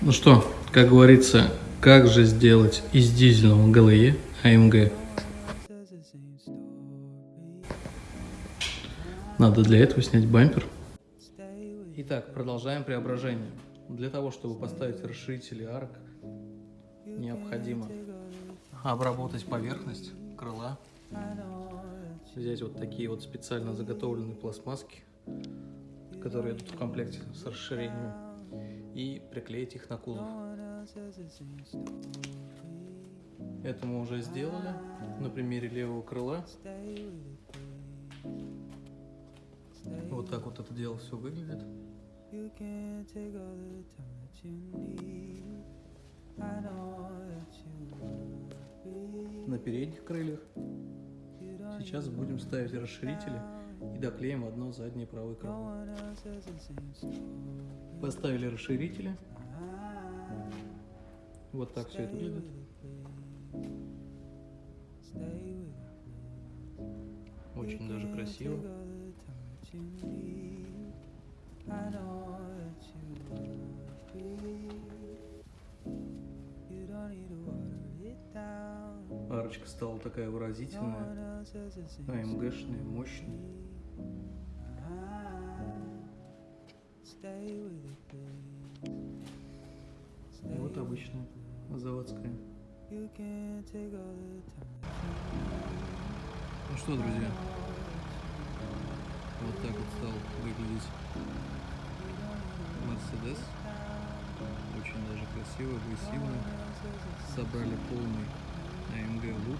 Ну что, как говорится, как же сделать из дизельного ГЛЕ АМГ? Надо для этого снять бампер. Итак, продолжаем преображение. Для того, чтобы поставить расширители арок, необходимо обработать поверхность крыла, взять вот такие вот специально заготовленные пластмасски, которые идут в комплекте с расширением, и приклеить их на кузов. Это мы уже сделали на примере левого крыла. Вот так вот это дело все выглядит. На передних крыльях сейчас будем ставить расширители и доклеим одно заднее правое крыло. Поставили расширители. Вот так все это выглядит. Очень даже красиво. Арочка стала такая выразительная, АМГшная, мощная. Вот обычная заводская. Ну что, друзья, вот так вот стал выглядеть Мерседес. Очень даже красиво, агрессивно. Собрали полный AMG лук,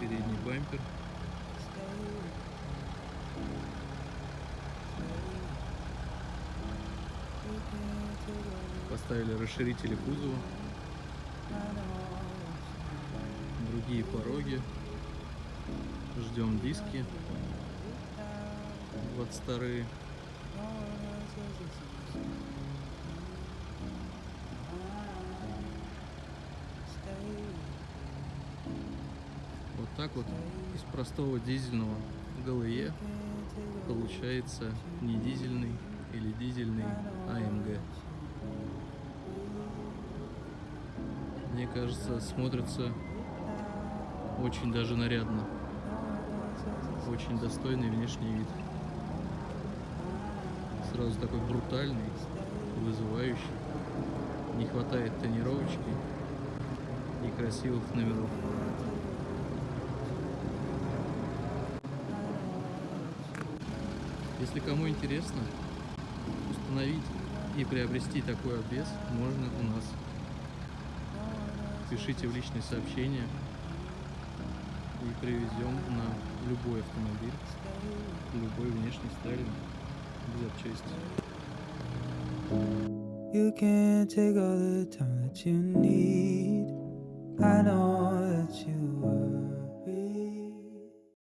передний бампер. Поставили расширители кузова, другие пороги, ждем диски. 22 Вот так вот из простого дизельного ГЛЕ получается не дизельный или дизельный АМГ. Мне кажется, смотрится очень даже нарядно. Очень достойный внешний вид. Сразу такой брутальный, вызывающий. Не хватает тонировочки и красивых номеров. Если кому интересно установить и приобрести такой обвес, можно у нас. Пишите в личные сообщения и привезем на любой автомобиль, любой внешний стайлинг без запчасти. You can take all the time that you need. I know that you worry.